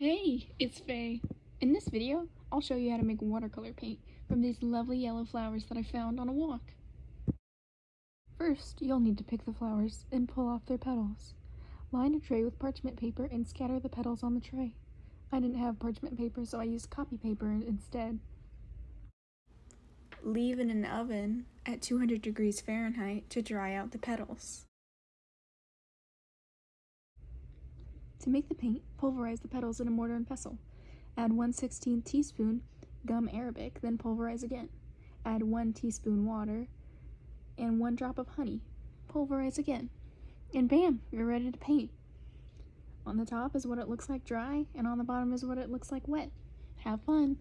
Hey, it's Faye. In this video, I'll show you how to make watercolor paint from these lovely yellow flowers that I found on a walk. First, you'll need to pick the flowers and pull off their petals. Line a tray with parchment paper and scatter the petals on the tray. I didn't have parchment paper, so I used copy paper instead. Leave in an oven at 200 degrees Fahrenheit to dry out the petals. To make the paint, pulverize the petals in a mortar and pestle. Add 1 16 teaspoon gum arabic, then pulverize again. Add 1 teaspoon water and 1 drop of honey. Pulverize again. And bam, you're ready to paint. On the top is what it looks like dry, and on the bottom is what it looks like wet. Have fun!